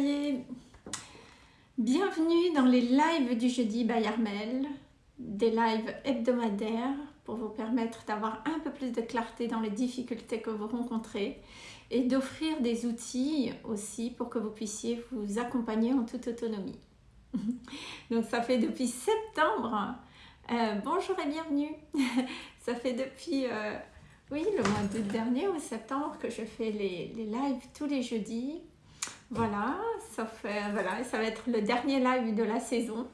guerriers Bienvenue dans les lives du jeudi by Armel, des lives hebdomadaires pour vous permettre d'avoir un peu plus de clarté dans les difficultés que vous rencontrez et d'offrir des outils aussi pour que vous puissiez vous accompagner en toute autonomie. Donc ça fait depuis septembre, euh, bonjour et bienvenue, ça fait depuis euh, oui, le mois d'août dernier ou septembre que je fais les, les lives tous les jeudis voilà, ça voilà, ça va être le dernier live de la saison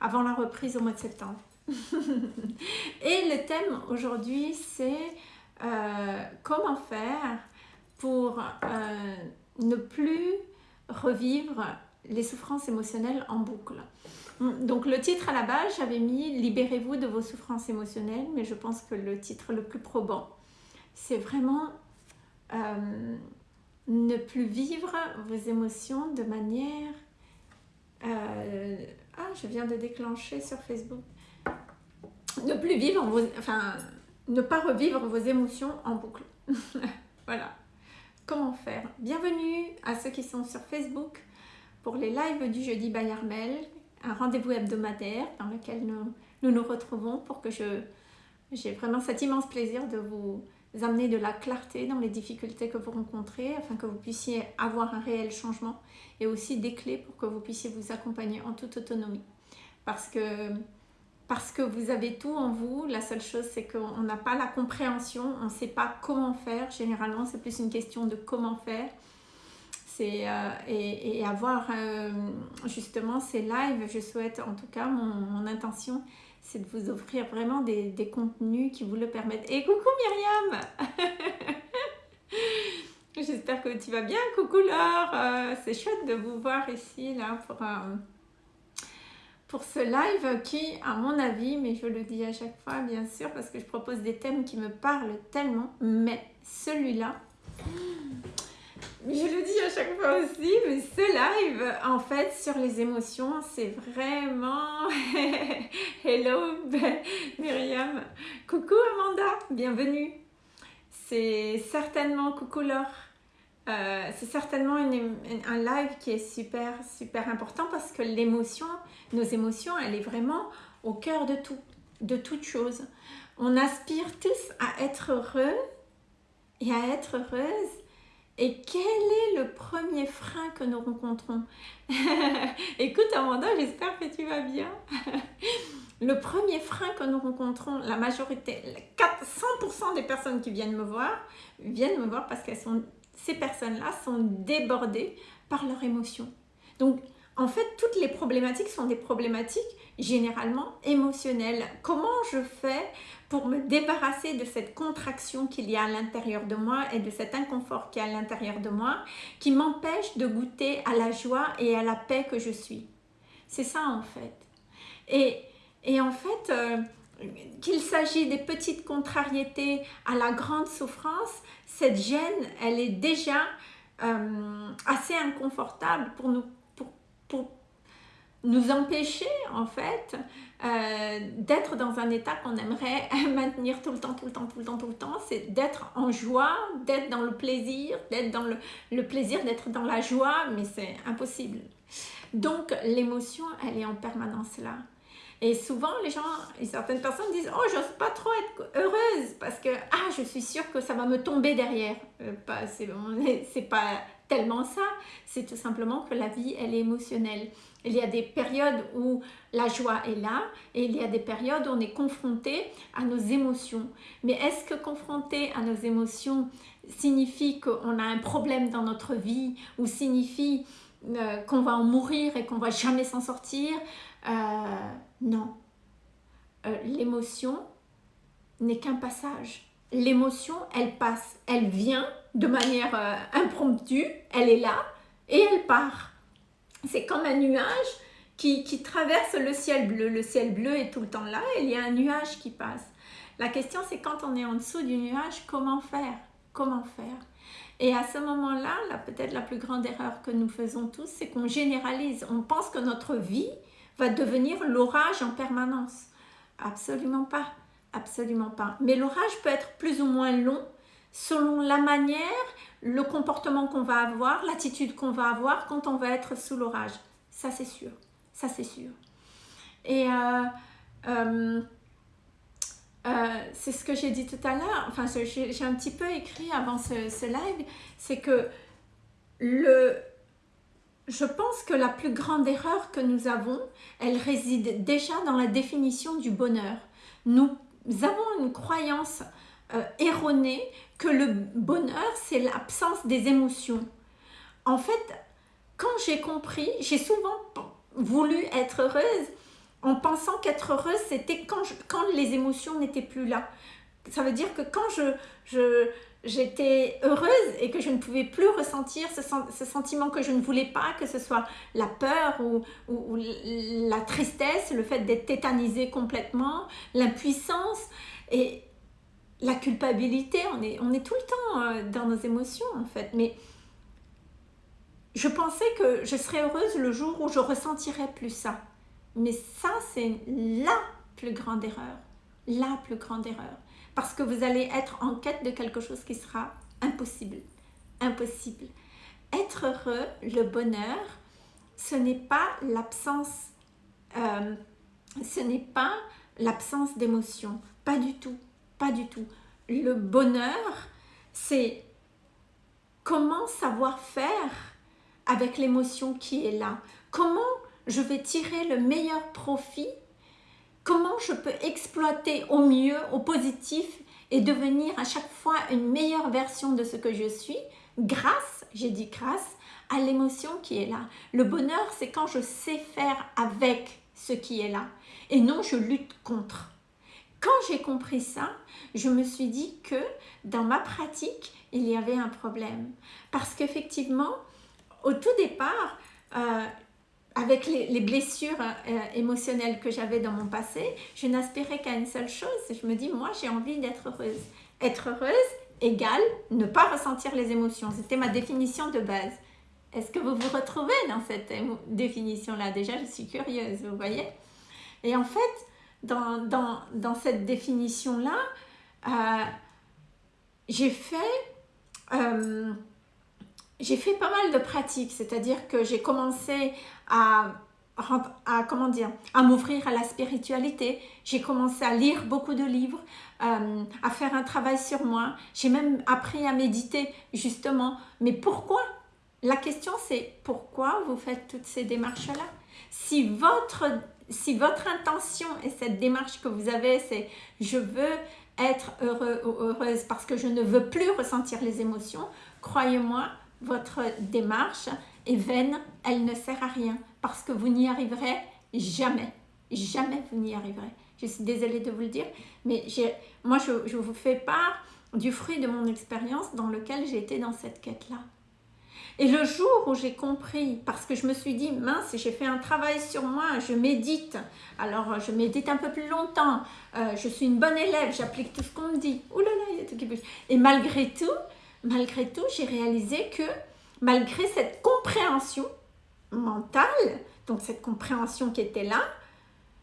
avant la reprise au mois de septembre. Et le thème aujourd'hui, c'est euh, comment faire pour euh, ne plus revivre les souffrances émotionnelles en boucle. Donc le titre à la base, j'avais mis « Libérez-vous de vos souffrances émotionnelles », mais je pense que le titre le plus probant, c'est vraiment euh, ne plus vivre vos émotions de manière... Euh, ah, je viens de déclencher sur Facebook. Ne plus vivre vos... Enfin, ne pas revivre vos émotions en boucle. voilà. Comment faire? Bienvenue à ceux qui sont sur Facebook pour les lives du jeudi by Armel, un rendez-vous hebdomadaire dans lequel nous, nous nous retrouvons pour que je j'ai vraiment cet immense plaisir de vous amener de la clarté dans les difficultés que vous rencontrez afin que vous puissiez avoir un réel changement et aussi des clés pour que vous puissiez vous accompagner en toute autonomie. Parce que, parce que vous avez tout en vous, la seule chose c'est qu'on n'a pas la compréhension, on ne sait pas comment faire. Généralement c'est plus une question de comment faire. Euh, et, et, avoir euh, justement ces lives, je souhaite en tout cas mon intention c'est de vous offrir vraiment des, contenus qui vous le permettent. Et coucou Myriam J'espère que tu vas bien, coucou Laure euh, C'est chouette de vous voir ici là pour, pour ce live qui, à mon avis, mais je le dis à chaque fois bien sûr parce que je propose des thèmes qui me parlent tellement, mais celui-là, je le dis à chaque fois aussi, mais ce live, en fait, sur les émotions, c'est vraiment... Hello, Myriam. Coucou, Amanda. Bienvenue. C'est certainement... Coucou, Laure. Euh, c'est certainement un live qui est super, super important parce que l'émotion, nos émotions, elle est vraiment au cœur de tout, de toute chose. On aspire tous à être heureux et à être heureuse et quel est le premier frein que nous rencontrons Écoute Amanda, j'espère que tu vas bien. le premier frein que nous rencontrons, la majorité, 100% des personnes qui viennent me voir, viennent me voir parce que ces personnes-là sont débordées par leurs émotions. Donc, en fait, toutes les problématiques sont des problématiques généralement émotionnelles. Comment je fais pour me débarrasser de cette contraction qu'il y a à l'intérieur de moi et de cet inconfort qu'il y a à l'intérieur de moi qui m'empêche de goûter à la joie et à la paix que je suis? C'est ça en fait. Et, et en fait, euh, qu'il s'agit des petites contrariétés à la grande souffrance, cette gêne, elle est déjà euh, assez inconfortable pour nous, nous empêcher en fait euh, d'être dans un état qu'on aimerait maintenir tout le temps, tout le temps, tout le temps, tout le temps, c'est d'être en joie, d'être dans le plaisir, d'être dans le, le plaisir d'être dans la joie, mais c'est impossible. Donc l'émotion, elle est en permanence là. Et souvent, les gens, certaines personnes disent « Oh, j'ose pas trop être heureuse parce que ah, je suis sûre que ça va me tomber derrière. Euh, C'est pas tellement ça, c'est tout simplement que la vie, elle est émotionnelle. Il y a des périodes où la joie est là et il y a des périodes où on est confronté à nos émotions. Mais est-ce que confronté à nos émotions signifie qu'on a un problème dans notre vie ou signifie euh, qu'on va en mourir et qu'on va jamais s'en sortir? Euh, Non. Euh, l'émotion n'est qu'un passage. L'émotion, elle passe, elle vient de manière impromptue, elle est là et elle part c'est comme un nuage qui, traverse le ciel bleu. Le ciel bleu est tout le temps là et il y a un nuage qui passe. La question c'est quand on est en dessous du nuage, comment faire? Comment faire? Et à ce moment-là, peut-être la plus grande erreur que nous faisons tous, c'est qu'on généralise. On pense que notre vie va devenir l'orage en permanence. Absolument pas. Absolument pas. Mais l'orage peut être plus ou moins long selon la manière, le comportement qu'on va avoir, l'attitude qu'on va avoir quand on va être sous l'orage. Ça, c'est sûr. Ça, c'est sûr. Et euh, euh, euh, c'est ce que j'ai dit tout à l'heure, enfin, j'ai un petit peu écrit avant ce, ce live, c'est que le, je pense que la plus grande erreur que nous avons, elle réside déjà dans la définition du bonheur. Nous avons une croyance euh, erronée que le bonheur, c'est l'absence des émotions. En fait, quand j'ai compris, j'ai souvent voulu être heureuse en pensant qu'être heureuse, c'était quand, quand les émotions n'étaient plus là. Ça veut dire que quand je, je, j'étais heureuse et que je ne pouvais plus ressentir ce, sentiment que je ne voulais pas, que ce soit la peur ou, la tristesse, le fait d'être tétanisé complètement, l'impuissance et la culpabilité. On est, on est tout le temps euh, dans nos émotions en fait. Mais je pensais que je serais heureuse le jour où je ressentirais plus ça. Mais ça, c'est la plus grande erreur. La plus grande erreur parce que vous allez être en quête de quelque chose qui sera impossible. Impossible. Être heureux, le bonheur, ce n'est pas l'absence, euh, ce n'est pas l'absence d'émotion. Pas du tout, du tout. Le bonheur, c'est comment savoir faire avec l'émotion qui est là. Comment je vais tirer le meilleur profit? Comment je peux exploiter au mieux, au positif et devenir à chaque fois une meilleure version de ce que je suis grâce, j'ai dit grâce, à l'émotion qui est là. Le bonheur, c'est quand je sais faire avec ce qui est là et non je lutte contre. Quand j'ai compris ça, je me suis dit que dans ma pratique, il y avait un problème. Parce qu'effectivement, au tout départ, euh, avec les, blessures euh, émotionnelles que j'avais dans mon passé, je n'aspirais qu'à une seule chose. Je me dis, moi, j'ai envie d'être heureuse. Être heureuse égale ne pas ressentir les émotions. C'était ma définition de base. Est-ce que vous vous retrouvez dans cette définition-là? Déjà, je suis curieuse, vous voyez? Et en fait, dans, cette définition-là, euh, j'ai fait... Euh, j'ai fait pas mal de pratiques, c'est-à-dire que j'ai commencé à m'ouvrir à la spiritualité. J'ai commencé à lire beaucoup de livres, euh, à faire un travail sur moi. J'ai même appris à méditer, justement. Mais pourquoi? La question, c'est pourquoi vous faites toutes ces démarches-là? Si votre, si votre intention et cette démarche que vous avez, c'est je veux être heureux ou heureuse parce que je ne veux plus ressentir les émotions, croyez-moi, votre démarche est vaine, elle ne sert à rien parce que vous n'y arriverez jamais. Jamais vous n'y arriverez. Je suis désolée de vous le dire, mais moi je, vous fais part du fruit de mon expérience dans lequel j'ai été dans cette quête-là. Et le jour où j'ai compris, parce que je me suis dit, mince, j'ai fait un travail sur moi, je médite, alors je médite un peu plus longtemps, euh, je suis une bonne élève, j'applique tout ce qu'on me dit, Ouh là là, il y a tout qui bouge. Et malgré tout, malgré tout, j'ai réalisé que malgré cette compréhension mentale, donc cette compréhension qui était là,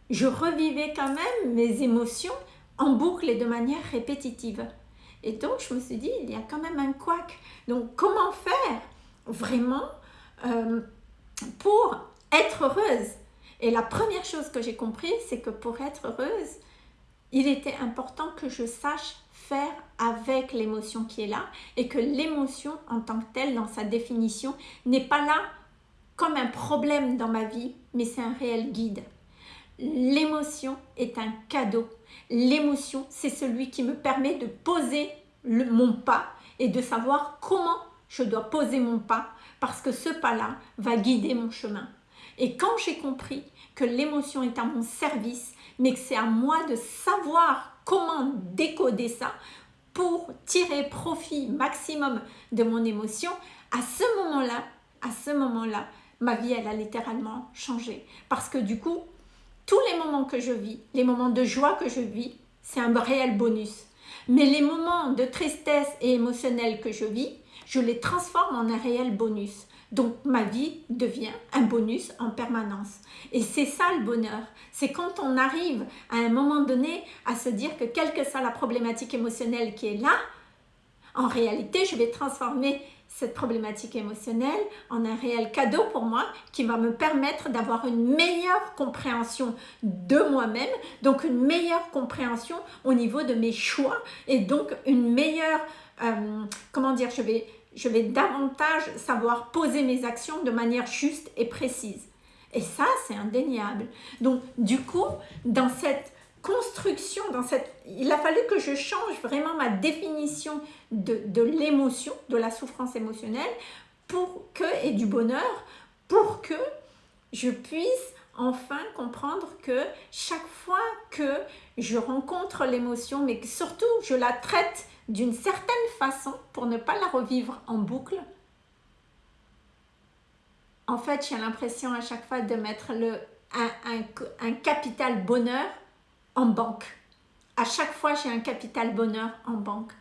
je revivais quand même mes émotions en boucle et de manière répétitive. Et donc, je me suis dit, il y a quand même un couac. Donc, comment faire vraiment euh, pour être heureuse Et la première chose que j'ai compris, c'est que pour être heureuse, il était important que je sache faire avec l'émotion qui est là et que l'émotion en tant que telle dans sa définition n'est pas là comme un problème dans ma vie mais c'est un réel guide. L'émotion est un cadeau. L'émotion c'est celui qui me permet de poser le, mon pas et de savoir comment je dois poser mon pas parce que ce pas-là va guider mon chemin. Et quand j'ai compris que l'émotion est à mon service, mais que c'est à moi de savoir comment décoder ça pour tirer profit maximum de mon émotion, à ce moment-là, à ce moment-là, ma vie, elle a littéralement changé. Parce que du coup, tous les moments que je vis, les moments de joie que je vis, c'est un réel bonus. Mais les moments de tristesse et émotionnel que je vis, je les transforme en un réel bonus. Donc ma vie devient un bonus en permanence. Et c'est ça le bonheur. C'est quand on arrive à un moment donné à se dire que quelle que soit la problématique émotionnelle qui est là, En réalité, je vais transformer cette problématique émotionnelle en un réel cadeau pour moi qui va me permettre d'avoir une meilleure compréhension de moi-même, donc une meilleure compréhension au niveau de mes choix et donc une meilleure, euh, comment dire, je vais, je vais davantage savoir poser mes actions de manière juste et précise. Et ça, c'est indéniable. Donc, du coup, dans cette construction, dans cette, il a fallu que je change vraiment ma définition de, de l'émotion, de la souffrance émotionnelle pour que, et du bonheur pour que je puisse enfin comprendre que chaque fois que je rencontre l'émotion, mais que surtout je la traite d'une certaine façon pour ne pas la revivre en boucle, en fait j'ai l'impression à chaque fois de mettre le, un, capital bonheur en banque. À chaque fois, j'ai un capital bonheur en banque.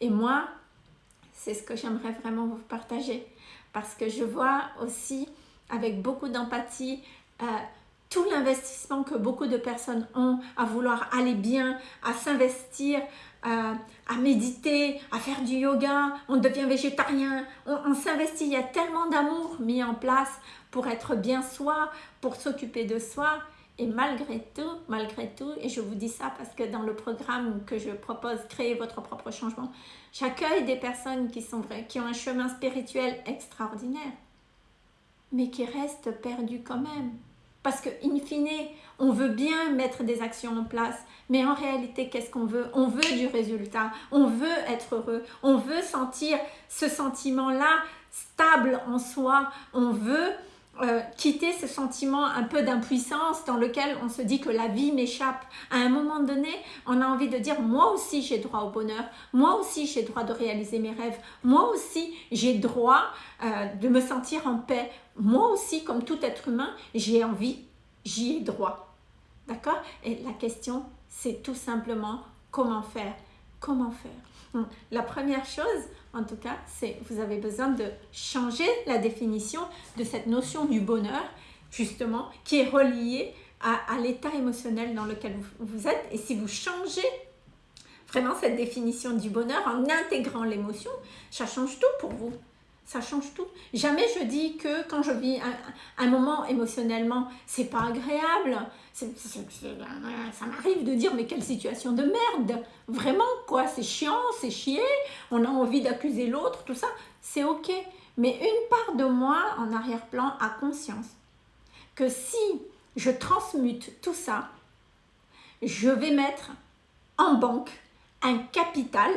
Et moi, c'est ce que j'aimerais vraiment vous partager. Parce que je vois aussi avec beaucoup d'empathie euh, tout l'investissement que beaucoup de personnes ont à vouloir aller bien, à s'investir, à méditer, à faire du yoga, on devient végétarien, on, on s'investit, il y a tellement d'amour mis en place pour être bien soi, pour s'occuper de soi. Et malgré tout, malgré tout, et je vous dis ça parce que dans le programme que je propose, Créer votre propre changement, j'accueille des personnes qui sont vraies, qui ont un chemin spirituel extraordinaire, mais qui restent perdues quand même. Parce que, in fine, on veut bien mettre des actions en place, mais en réalité, qu'est-ce qu'on veut? On veut du résultat, on veut être heureux, on veut sentir ce sentiment-là stable en soi, on veut euh, quitter ce sentiment un peu d'impuissance dans lequel on se dit que la vie m'échappe. À un moment donné, on a envie de dire moi aussi j'ai droit au bonheur, moi aussi j'ai droit de réaliser mes rêves, moi aussi j'ai droit euh, de me sentir en paix, moi aussi comme tout être humain j'ai envie, j'y ai droit. D'accord? Et la question c'est tout simplement comment faire? Comment faire? La première chose, en tout cas, c'est vous avez besoin de changer la définition de cette notion du bonheur, justement, qui est reliée à, l'état émotionnel dans lequel vous, êtes. Et si vous changez vraiment cette définition du bonheur en intégrant l'émotion, ça change tout pour vous. Ça change tout. Jamais je dis que quand je vis un, moment émotionnellement, c'est pas agréable. Ça m'arrive de dire mais quelle situation de merde. Vraiment quoi, c'est chiant, c'est chier. On a envie d'accuser l'autre, tout ça. C'est ok. Mais une part de moi en arrière-plan a conscience que si je transmute tout ça, je vais mettre en banque un capital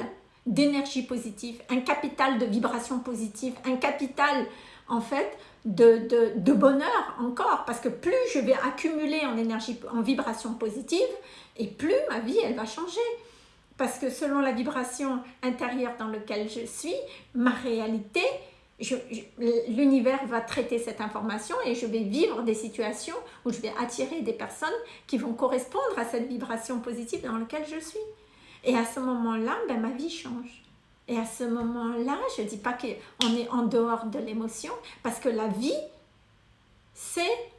d'énergie positive, un capital de vibration positive, un capital en fait de, de, bonheur encore parce que plus je vais accumuler en énergie, en vibration positive et plus ma vie elle va changer parce que selon la vibration intérieure dans laquelle je suis, ma réalité, l'univers va traiter cette information et je vais vivre des situations où je vais attirer des personnes qui vont correspondre à cette vibration positive dans laquelle je suis. Et à ce moment-là, ben, ma vie change. Et à ce moment-là, je ne dis pas qu'on est en dehors de l'émotion, parce que la vie, c'est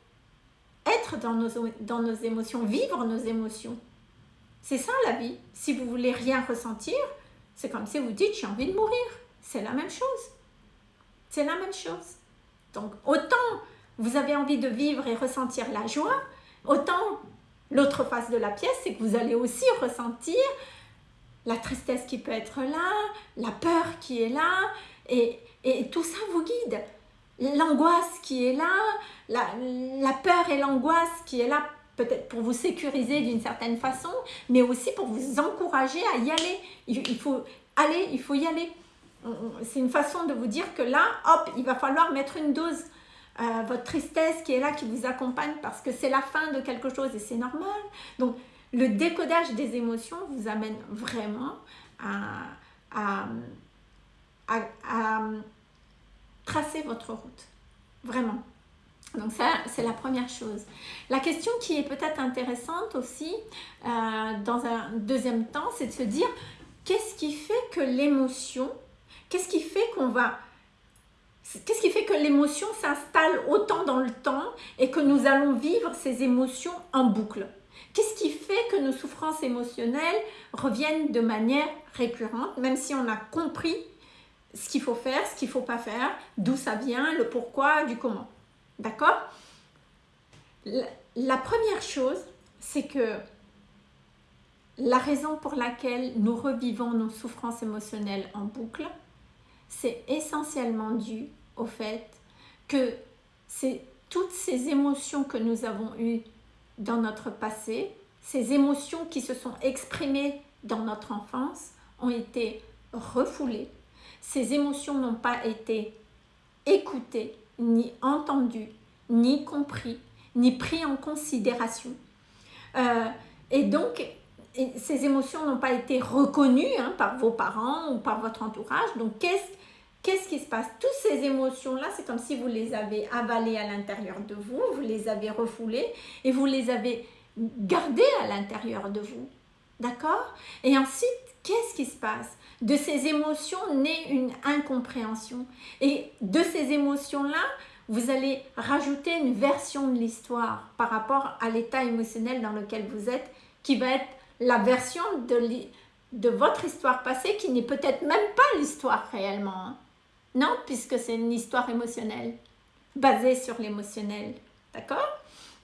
être dans nos, émotions, vivre nos émotions. C'est ça la vie. Si vous voulez rien ressentir, c'est comme si vous dites j'ai envie de mourir. C'est la même chose. C'est la même chose. Donc autant vous avez envie de vivre et ressentir la joie, autant l'autre face de la pièce, c'est que vous allez aussi ressentir la tristesse qui peut être là, la peur qui est là, et, tout ça vous guide. L'angoisse qui est là, la, la peur et l'angoisse qui est là peut-être pour vous sécuriser d'une certaine façon, mais aussi pour vous encourager à y aller. Il, faut aller, il faut y aller. C'est une façon de vous dire que là, hop, il va falloir mettre une dose. Euh, votre tristesse qui est là, qui vous accompagne parce que c'est la fin de quelque chose et c'est normal. Donc, le décodage des émotions vous amène vraiment à, tracer votre route. Vraiment. Donc ça, c'est la première chose. La question qui est peut-être intéressante aussi, euh, dans un deuxième temps, c'est de se dire, qu'est-ce qui fait que l'émotion, qu'est-ce qui fait qu'on va... Qu'est-ce qui fait que l'émotion s'installe autant dans le temps et que nous allons vivre ces émotions en boucle? Qu'est-ce qui fait que nos souffrances émotionnelles reviennent de manière récurrente, même si on a compris ce qu'il faut faire, ce qu'il ne faut pas faire, d'où ça vient, le pourquoi, du comment. D'accord? La, première chose, c'est que la raison pour laquelle nous revivons nos souffrances émotionnelles en boucle, c'est essentiellement dû au fait que c'est toutes ces émotions que nous avons eues dans notre passé, ces émotions qui se sont exprimées dans notre enfance, ont été refoulées. Ces émotions n'ont pas été écoutées, ni entendues, ni compris, ni pris en considération. Euh, et donc, ces émotions n'ont pas été reconnues hein, par vos parents ou par votre entourage. Donc, qu'est-ce qu'est-ce qui se passe? Toutes ces émotions-là, c'est comme si vous les avez avalées à l'intérieur de vous, vous les avez refoulées et vous les avez gardées à l'intérieur de vous. D'accord? Et ensuite, qu'est-ce qui se passe? De ces émotions naît une incompréhension. Et de ces émotions-là, vous allez rajouter une version de l'histoire par rapport à l'état émotionnel dans lequel vous êtes, qui va être la version de, de votre histoire passée, qui n'est peut-être même pas l'histoire réellement. Non, puisque c'est une histoire émotionnelle, basée sur l'émotionnel. D'accord?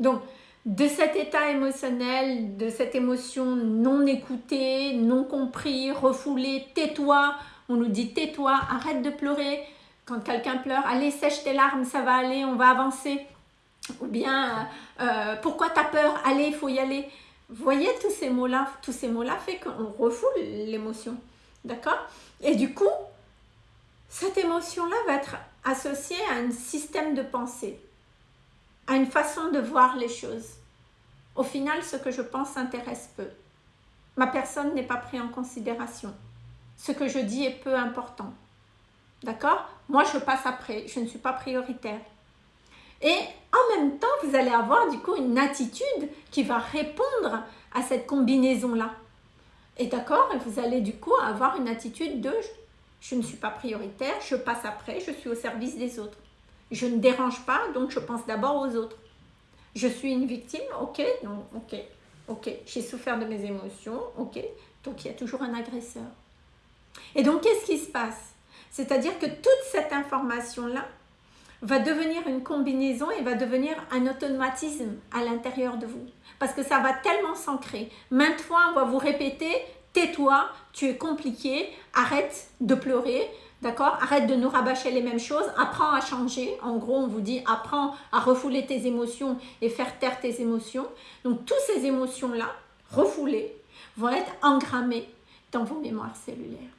Donc, de cet état émotionnel, de cette émotion non écoutée, non compris, refoulée, tais-toi, on nous dit tais-toi, arrête de pleurer, quand quelqu'un pleure, allez, sèche tes larmes, ça va aller, on va avancer. Ou bien, euh, euh, pourquoi tu as peur? Allez, il faut y aller. Voyez tous ces mots-là Tous ces mots-là fait qu'on refoule l'émotion. D'accord? Et du coup, cette émotion-là va être associée à un système de pensée, à une façon de voir les choses. Au final, ce que je pense intéresse peu. Ma personne n'est pas prise en considération. Ce que je dis est peu important. D'accord? Moi, je passe après. Je ne suis pas prioritaire. Et en même temps, vous allez avoir du coup une attitude qui va répondre à cette combinaison-là. Et d'accord? Vous allez du coup avoir une attitude de je ne suis pas prioritaire, je passe après, je suis au service des autres. Je ne dérange pas, donc je pense d'abord aux autres. Je suis une victime, ok, non, ok, ok, j'ai souffert de mes émotions, ok, donc il y a toujours un agresseur. Et donc qu'est-ce qui se passe? C'est-à-dire que toute cette information-là va devenir une combinaison et va devenir un automatisme à l'intérieur de vous. Parce que ça va tellement s'ancrer. Maintes fois, on va vous répéter, tais-toi, tu es compliqué, arrête de pleurer, d'accord? Arrête de nous rabâcher les mêmes choses, apprends à changer. En gros, on vous dit, apprends à refouler tes émotions et faire taire tes émotions. Donc, toutes ces émotions-là, refoulées, vont être engrammées dans vos mémoires cellulaires.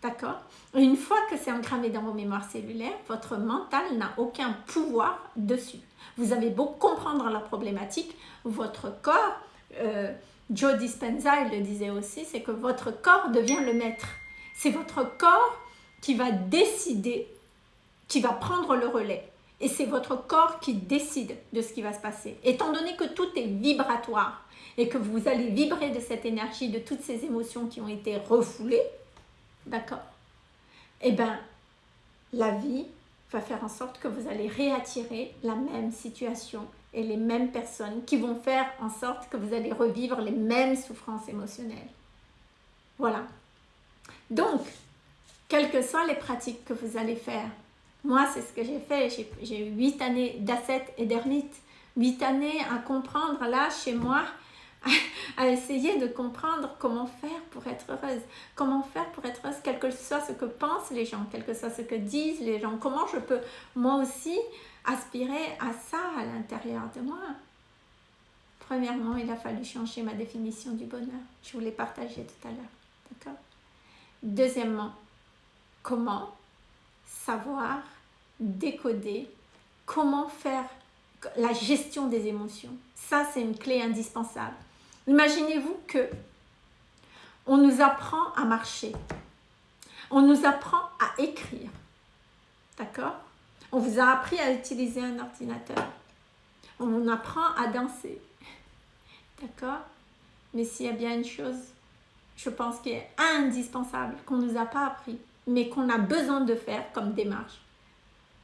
D'accord? Une fois que c'est engrammé dans vos mémoires cellulaires, votre mental n'a aucun pouvoir dessus. Vous avez beau comprendre la problématique, votre corps, euh, Joe Dispenza il le disait aussi, c'est que votre corps devient le maître. C'est votre corps qui va décider, qui va prendre le relais. Et c'est votre corps qui décide de ce qui va se passer. Étant donné que tout est vibratoire et que vous allez vibrer de cette énergie, de toutes ces émotions qui ont été refoulées, D'accord Eh bien, la vie va faire en sorte que vous allez réattirer la même situation et les mêmes personnes qui vont faire en sorte que vous allez revivre les mêmes souffrances émotionnelles. Voilà. Donc, quelles que soient les pratiques que vous allez faire, moi, c'est ce que j'ai fait. J'ai eu 8 années d'asset et d'ermite. 8 années à comprendre là, chez moi, à essayer de comprendre comment faire pour être heureuse. Comment faire pour être heureuse, quel que soit ce que pensent les gens, quel que soit ce que disent les gens. Comment je peux moi aussi aspirer à ça à l'intérieur de moi. Premièrement, il a fallu changer ma définition du bonheur. Je vous l'ai partagé tout à l'heure. D'accord? Deuxièmement, comment savoir décoder, comment faire la gestion des émotions? Ça, c'est une clé indispensable. Imaginez-vous que on nous apprend à marcher, on nous apprend à écrire, d'accord? On vous a appris à utiliser un ordinateur, on apprend à danser, d'accord? Mais s'il y a bien une chose, je pense qui est indispensable, qu'on ne nous a pas appris, mais qu'on a besoin de faire comme démarche,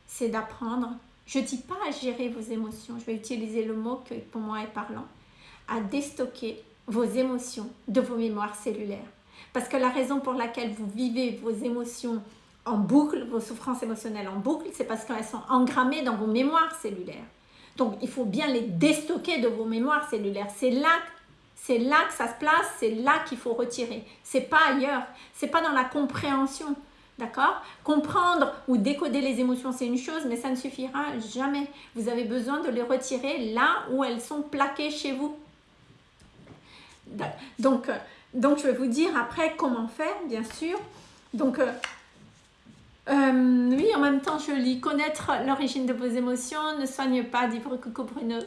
c'est d'apprendre, je ne dis pas à gérer vos émotions, je vais utiliser le mot qui pour moi est parlant, à déstocker vos émotions de vos mémoires cellulaires. Parce que la raison pour laquelle vous vivez vos émotions en boucle, vos souffrances émotionnelles en boucle, c'est parce qu'elles sont engrammées dans vos mémoires cellulaires. Donc, il faut bien les déstocker de vos mémoires cellulaires. C'est là, c'est là que ça se place, c'est là qu'il faut retirer. C'est pas ailleurs, c'est pas dans la compréhension. D'accord? Comprendre ou décoder les émotions, c'est une chose, mais ça ne suffira jamais. Vous avez besoin de les retirer là où elles sont plaquées chez vous. Donc, euh, donc je vais vous dire après comment faire, bien sûr. Donc, euh, oui, en même temps, je lis Connaître l'origine de vos émotions ne soigne pas, dit Coco Bruno.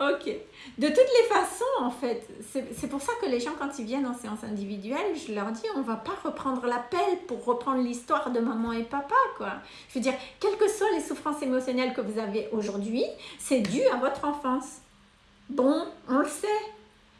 ok. De toutes les façons, en fait, c'est pour ça que les gens, quand ils viennent en séance individuelle, je leur dis, on va pas reprendre l'appel pour reprendre l'histoire de maman et papa, quoi. Je veux dire, quelles que soient les souffrances émotionnelles que vous avez aujourd'hui, c'est dû à votre enfance. Bon, on le sait.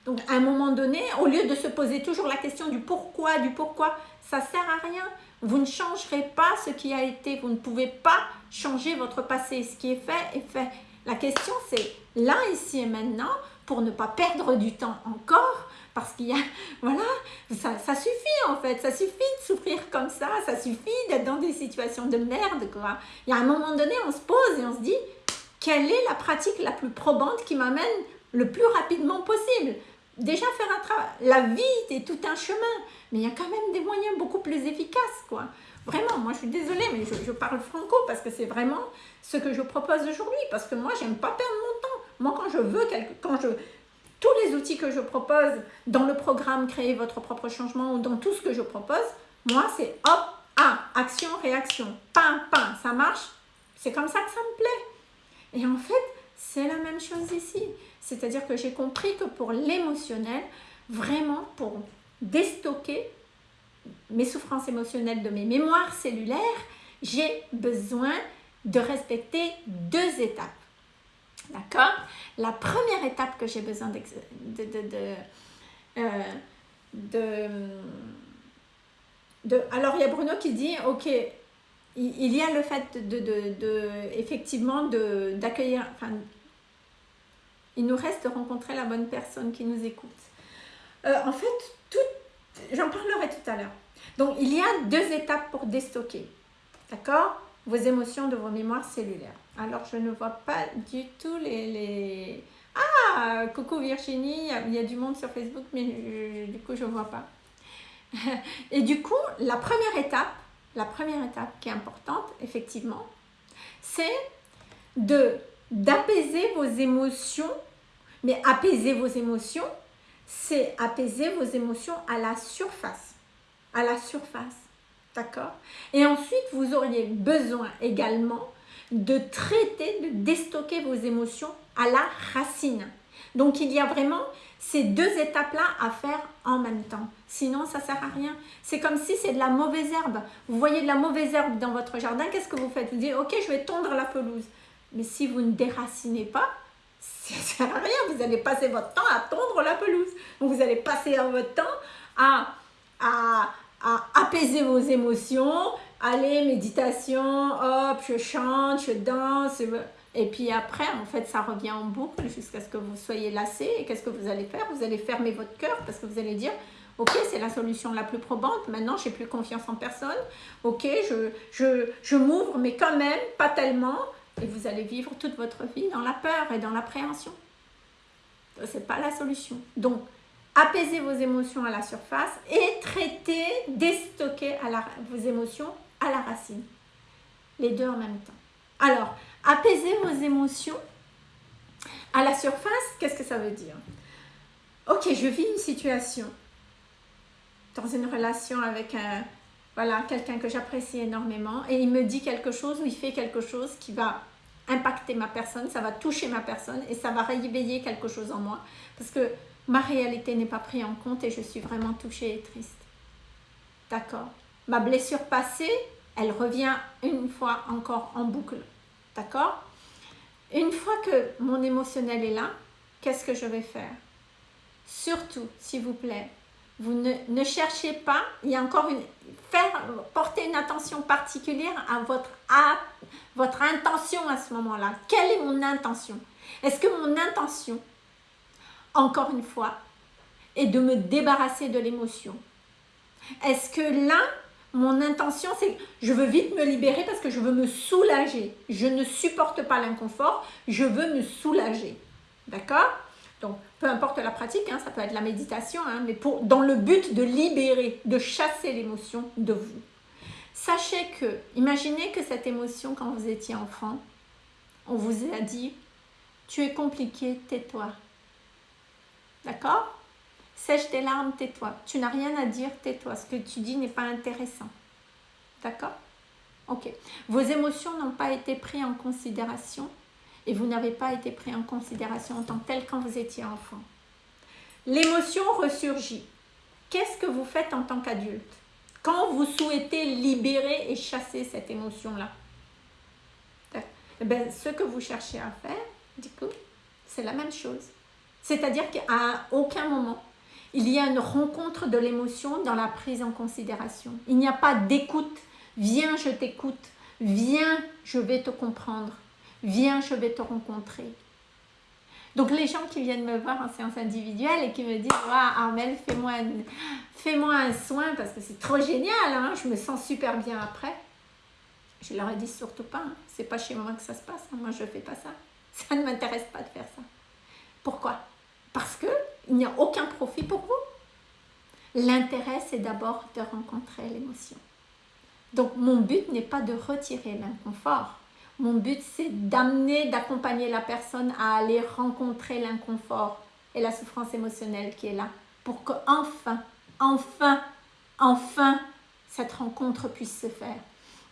Donc, à un moment donné, au lieu de se poser toujours la question du pourquoi, du pourquoi, ça sert à rien. Vous ne changerez pas ce qui a été. Vous ne pouvez pas changer votre passé. Ce qui est fait est fait. La question, c'est là, ici et maintenant, pour ne pas perdre du temps encore, parce qu'il y a, voilà, ça, suffit en fait, ça suffit de souffrir comme ça, ça suffit d'être dans des situations de merde, quoi. Il y a un moment donné, on se pose et on se dit, quelle est la pratique la plus probante qui m'amène le plus rapidement possible? Déjà faire un travail, la vie est tout un chemin, mais il y a quand même des moyens beaucoup plus efficaces, quoi. Vraiment, moi je suis désolée, mais je, parle franco parce que c'est vraiment ce que je propose aujourd'hui. Parce que moi, j'aime pas perdre mon temps. Moi, quand je veux, quelque, quand je, tous les outils que je propose dans le programme Créer votre propre changement ou dans tout ce que je propose, moi, c'est hop, ah, action, réaction, pain, pain, ça marche. C'est comme ça que ça me plaît. Et en fait, c'est la même chose ici. C'est-à-dire que j'ai compris que pour l'émotionnel, vraiment pour déstocker mes souffrances émotionnelles de mes mémoires cellulaires, j'ai besoin de respecter deux étapes. D'accord? La première étape que j'ai besoin de, de, de, Alors, il y a Bruno qui dit, ok, il, y a le fait de, effectivement d'accueillir, il nous reste de rencontrer la bonne personne qui nous écoute. Euh, en fait, J'en parlerai tout à l'heure. Donc, il y a deux étapes pour déstocker. D'accord? Vos émotions de vos mémoires cellulaires. Alors, je ne vois pas du tout les... Ah Coucou Virginie, il y a du monde sur Facebook, mais du coup, je ne vois pas. Et du coup, la première étape, la première étape qui est importante, effectivement, c'est d'apaiser vos émotions, mais apaiser vos émotions c'est apaiser vos émotions à la surface. À la surface. D'accord? Et ensuite, vous auriez besoin également de traiter, de déstocker vos émotions à la racine. Donc, il y a vraiment ces deux étapes-là à faire en même temps. Sinon, ça ne sert à rien. C'est comme si c'est de la mauvaise herbe. Vous voyez de la mauvaise herbe dans votre jardin, qu'est-ce que vous faites? Vous dites, ok, je vais tondre la pelouse. Mais si vous ne déracinez pas, ça sert à rien. Vous allez passer votre temps à tondre la pelouse. Vous allez passer votre temps à, à, apaiser vos émotions. Allez, méditation, hop, je chante, je danse. Et puis après, en fait, ça revient en boucle jusqu'à ce que vous soyez lassé. Et qu'est-ce que vous allez faire? Vous allez fermer votre cœur parce que vous allez dire Ok, c'est la solution la plus probante. Maintenant, j'ai plus confiance en personne. Ok, je, je, je m'ouvre, mais quand même, pas tellement et vous allez vivre toute votre vie dans la peur et dans l'appréhension. Ce n'est pas la solution. Donc, apaisez vos émotions à la surface et traitez, déstocker vos émotions à la racine. Les deux en même temps. Alors, apaiser vos émotions à la surface, qu'est-ce que ça veut dire? Ok, je vis une situation dans une relation avec un, voilà, quelqu'un que j'apprécie énormément. Et il me dit quelque chose ou il fait quelque chose qui va impacter ma personne, ça va toucher ma personne et ça va réveiller quelque chose en moi. Parce que ma réalité n'est pas prise en compte et je suis vraiment touchée et triste. D'accord. Ma blessure passée, elle revient une fois encore en boucle. D'accord. Une fois que mon émotionnel est là, qu'est-ce que je vais faire? Surtout, s'il vous plaît, vous ne, cherchez pas, il y a encore une, faire, porter une attention particulière à votre, à votre intention à ce moment-là. Quelle est mon intention? Est-ce que mon intention, encore une fois, est de me débarrasser de l'émotion? Est-ce que là, mon intention, c'est je veux vite me libérer parce que je veux me soulager. Je ne supporte pas l'inconfort, je veux me soulager. D'accord? Donc, peu importe la pratique, hein, ça peut être la méditation, hein, mais pour, dans le but de libérer, de chasser l'émotion de vous. Sachez que, imaginez que cette émotion, quand vous étiez enfant, on vous a dit, tu es compliqué, tais-toi. D'accord? Sèche tes larmes, tais-toi. Tu n'as rien à dire, tais-toi. Ce que tu dis n'est pas intéressant. D'accord? Ok. Vos émotions n'ont pas été prises en considération et vous n'avez pas été pris en considération en tant que tel quand vous étiez enfant. L'émotion ressurgit. Qu'est-ce que vous faites en tant qu'adulte quand vous souhaitez libérer et chasser cette émotion-là? Ben, Ce que vous cherchez à faire, du coup, c'est la même chose. C'est-à-dire qu'à aucun moment, il y a une rencontre de l'émotion dans la prise en considération. Il n'y a pas d'écoute. Viens, je t'écoute. Viens, je vais te comprendre. Viens, je vais te rencontrer. Donc les gens qui viennent me voir en séance individuelle et qui me disent « Armel, fais-moi un, un soin parce que c'est trop génial, hein, je me sens super bien après. » Je leur ai dit surtout pas, hein, c'est pas chez moi que ça se passe, hein, moi je fais pas ça. Ça ne m'intéresse pas de faire ça. Pourquoi? Parce qu'il n'y a aucun profit pour vous. L'intérêt, c'est d'abord de rencontrer l'émotion. Donc mon but n'est pas de retirer l'inconfort, mon but, c'est d'amener, d'accompagner la personne à aller rencontrer l'inconfort et la souffrance émotionnelle qui est là pour que enfin, enfin, enfin, cette rencontre puisse se faire.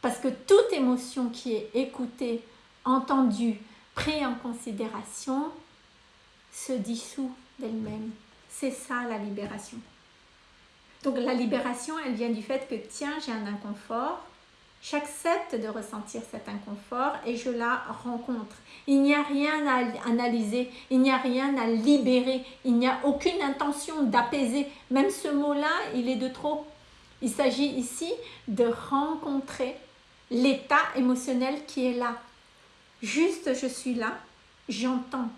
Parce que toute émotion qui est écoutée, entendue, prise en considération, se dissout d'elle-même. C'est ça la libération. Donc la libération, elle vient du fait que tiens, j'ai un inconfort, J'accepte de ressentir cet inconfort et je la rencontre. Il n'y a rien à analyser, il n'y a rien à libérer, il n'y a aucune intention d'apaiser. Même ce mot-là, il est de trop. Il s'agit ici de rencontrer l'état émotionnel qui est là. Juste, je suis là, j'entends.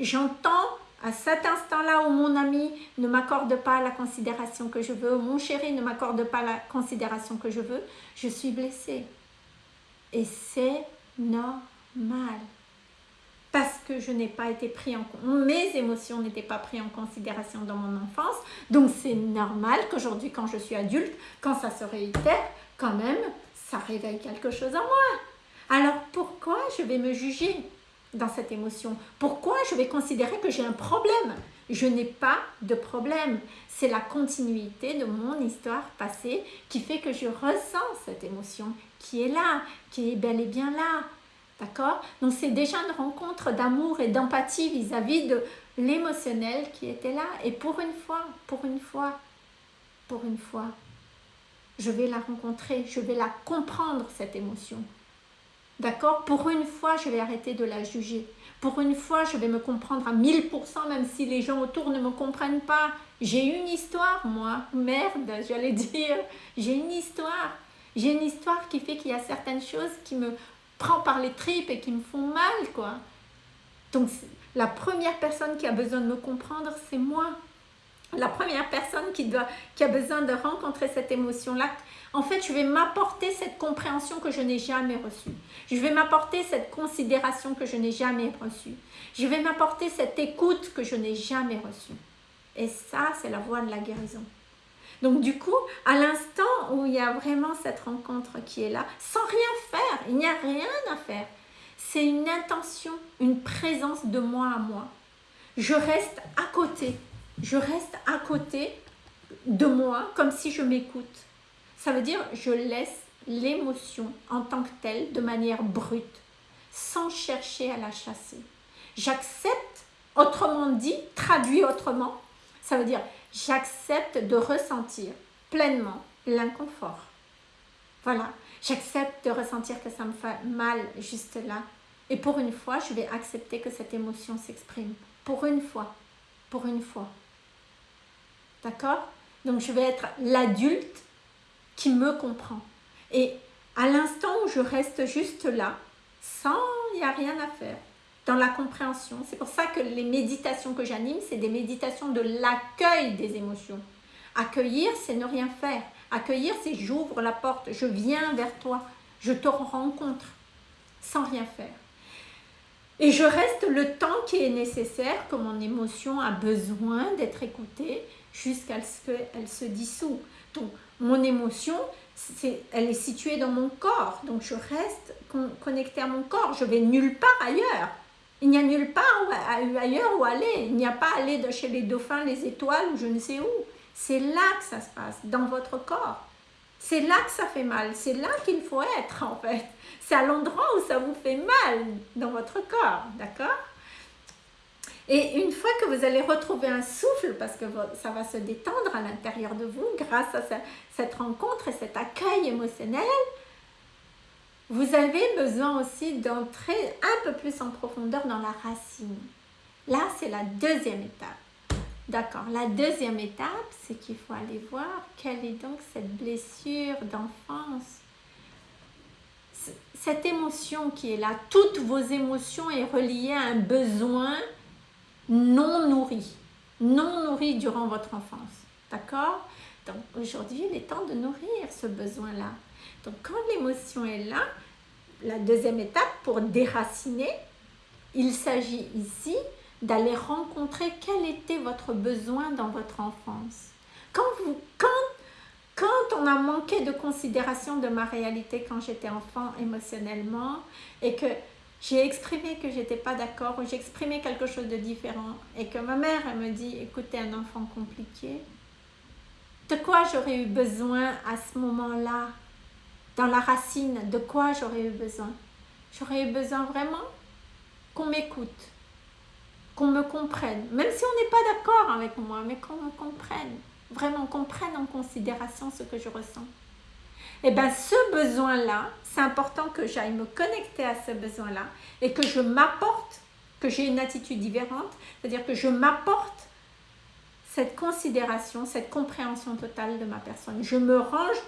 J'entends à cet instant-là où mon ami ne m'accorde pas la considération que je veux, mon chéri ne m'accorde pas la considération que je veux, je suis blessée. Et c'est normal. Parce que je n'ai pas été pris en mes émotions n'étaient pas prises en considération dans mon enfance. Donc c'est normal qu'aujourd'hui, quand je suis adulte, quand ça se réitère, quand même, ça réveille quelque chose en moi. Alors pourquoi je vais me juger? Dans cette émotion. Pourquoi je vais considérer que j'ai un problème? Je n'ai pas de problème. C'est la continuité de mon histoire passée qui fait que je ressens cette émotion qui est là, qui est bel et bien là. D'accord? Donc c'est déjà une rencontre d'amour et d'empathie vis-à-vis de l'émotionnel qui était là. Et pour une fois, pour une fois, pour une fois, je vais la rencontrer, je vais la comprendre cette émotion. D'accord? Pour une fois, je vais arrêter de la juger. Pour une fois, je vais me comprendre à 1000%, même si les gens autour ne me comprennent pas. J'ai une histoire, moi. Merde, j'allais dire. J'ai une histoire. J'ai une histoire qui fait qu'il y a certaines choses qui me prennent par les tripes et qui me font mal, quoi. Donc, la première personne qui a besoin de me comprendre, c'est moi. La première personne qui, doit, qui a besoin de rencontrer cette émotion-là, en fait, je vais m'apporter cette compréhension que je n'ai jamais reçue. Je vais m'apporter cette considération que je n'ai jamais reçue. Je vais m'apporter cette écoute que je n'ai jamais reçue. Et ça, c'est la voie de la guérison. Donc du coup, à l'instant où il y a vraiment cette rencontre qui est là, sans rien faire, il n'y a rien à faire. C'est une intention, une présence de moi à moi. Je reste à côté. Je reste à côté de moi comme si je m'écoute. Ça veut dire je laisse l'émotion en tant que telle de manière brute, sans chercher à la chasser. J'accepte, autrement dit, traduit autrement, ça veut dire j'accepte de ressentir pleinement l'inconfort. Voilà, j'accepte de ressentir que ça me fait mal juste là. Et pour une fois, je vais accepter que cette émotion s'exprime. Pour une fois, pour une fois. D'accord? Donc je vais être l'adulte qui me comprend. Et à l'instant où je reste juste là, sans, il n'y a rien à faire, dans la compréhension. C'est pour ça que les méditations que j'anime, c'est des méditations de l'accueil des émotions. Accueillir, c'est ne rien faire. Accueillir, c'est j'ouvre la porte, je viens vers toi, je te rencontre sans rien faire. Et je reste le temps qui est nécessaire, que mon émotion a besoin d'être écoutée jusqu'à ce qu'elle se dissout. Donc, mon émotion, elle est située dans mon corps. Donc, je reste connecté à mon corps. Je vais nulle part ailleurs. Il n'y a nulle part ailleurs où aller. Il n'y a pas aller de chez les dauphins, les étoiles ou je ne sais où. C'est là que ça se passe, dans votre corps. C'est là que ça fait mal. C'est là qu'il faut être, en fait. C'est à l'endroit où ça vous fait mal dans votre corps, d'accord? Et une fois que vous allez retrouver un souffle, parce que ça va se détendre à l'intérieur de vous grâce à cette rencontre et cet accueil émotionnel, vous avez besoin aussi d'entrer un peu plus en profondeur dans la racine. Là, c'est la deuxième étape. D'accord, la deuxième étape, c'est qu'il faut aller voir quelle est donc cette blessure d'enfance. Cette émotion qui est là, toutes vos émotions est reliée à un besoin non nourri, non nourri durant votre enfance. D'accord? Donc aujourd'hui, il est temps de nourrir ce besoin-là. Donc quand l'émotion est là, la deuxième étape pour déraciner, il s'agit ici d'aller rencontrer quel était votre besoin dans votre enfance. Quand, vous, quand, quand on a manqué de considération de ma réalité quand j'étais enfant émotionnellement et que j'ai exprimé que j'étais pas d'accord ou j'ai exprimé quelque chose de différent et que ma mère me dit écoutez un enfant compliqué, de quoi j'aurais eu besoin à ce moment-là? Dans la racine, de quoi j'aurais eu besoin? J'aurais eu besoin vraiment qu'on m'écoute, qu'on me comprenne, même si on n'est pas d'accord avec moi, mais qu'on me comprenne, vraiment qu'on prenne en considération ce que je ressens. Et eh bien ce besoin-là, c'est important que j'aille me connecter à ce besoin-là et que je m'apporte, que j'ai une attitude différente, c'est-à-dire que je m'apporte cette considération, cette compréhension totale de ma personne. Je me range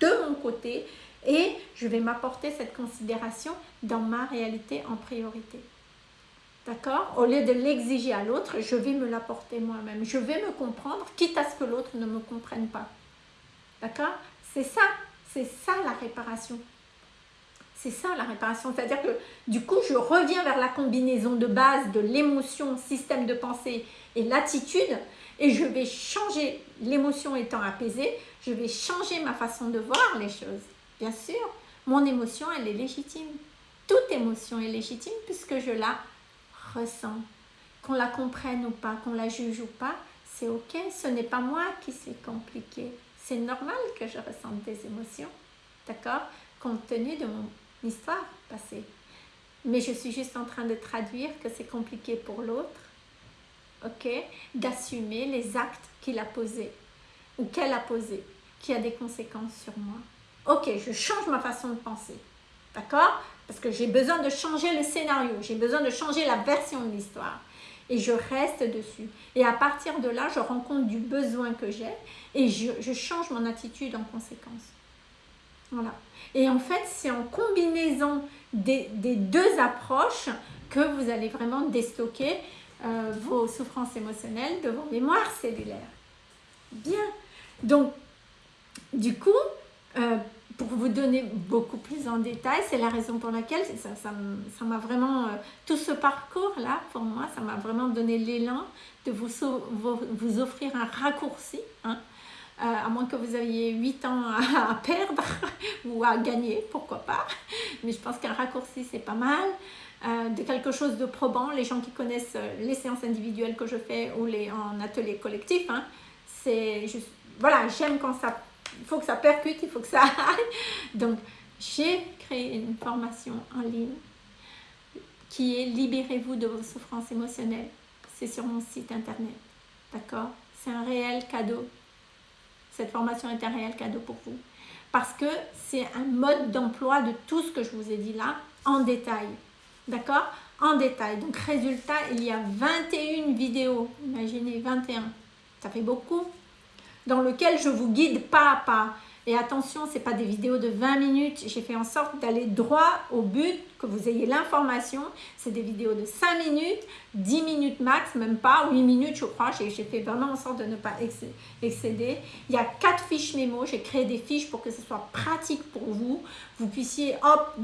de mon côté et je vais m'apporter cette considération dans ma réalité en priorité. D'accord? Au lieu de l'exiger à l'autre, je vais me l'apporter moi-même. Je vais me comprendre, quitte à ce que l'autre ne me comprenne pas. D'accord? C'est ça, c'est ça la réparation. C'est ça la réparation. C'est-à-dire que du coup, je reviens vers la combinaison de base de l'émotion, système de pensée et l'attitude et je vais changer, l'émotion étant apaisée, je vais changer ma façon de voir les choses. Bien sûr, mon émotion, elle est légitime. Toute émotion est légitime puisque je la ressent. Qu'on la comprenne ou pas, qu'on la juge ou pas, c'est ok. Ce n'est pas moi qui suis compliqué. C'est normal que je ressente des émotions, d'accord Compte tenu de mon histoire passée. Mais je suis juste en train de traduire que c'est compliqué pour l'autre, ok D'assumer les actes qu'il a posés ou qu'elle a posés, qui a des conséquences sur moi. Ok, je change ma façon de penser, d'accord parce que j'ai besoin de changer le scénario, j'ai besoin de changer la version de l'histoire. Et je reste dessus. Et à partir de là, je rends compte du besoin que j'ai et je, change mon attitude en conséquence. Voilà. Et en fait, c'est en combinaison des, deux approches que vous allez vraiment déstocker euh, vos souffrances émotionnelles de vos mémoires cellulaires. Bien. Donc, du coup, euh, pour vous donner beaucoup plus en détail, c'est la raison pour laquelle ça m'a ça, vraiment, euh, tout ce parcours-là, pour moi, ça m'a vraiment donné l'élan de vous, vous, offrir un raccourci, hein, euh, à moins que vous ayez 8 ans à, perdre ou à gagner, pourquoi pas. Mais je pense qu'un raccourci, c'est pas mal. Euh, de quelque chose de probant, les gens qui connaissent les séances individuelles que je fais ou les en atelier collectif, hein, c'est juste, voilà, j'aime quand ça il faut que ça percute, il faut que ça aille. Donc, j'ai créé une formation en ligne qui est Libérez-vous de vos souffrances émotionnelles. C'est sur mon site internet. D'accord? C'est un réel cadeau. Cette formation est un réel cadeau pour vous. Parce que c'est un mode d'emploi de tout ce que je vous ai dit là en détail. D'accord? En détail. Donc, résultat, il y a 21 vidéos. Imaginez, 21. Ça fait beaucoup dans lequel je vous guide pas à pas. Et attention, ce n'est pas des vidéos de 20 minutes. J'ai fait en sorte d'aller droit au but, que vous ayez l'information. C'est des vidéos de 5 minutes, 10 minutes max, même pas, 8 minutes je crois. J'ai fait vraiment en sorte de ne pas excéder. Il y a 4 fiches mémo. J'ai créé des fiches pour que ce soit pratique pour vous. Vous puissiez, hop,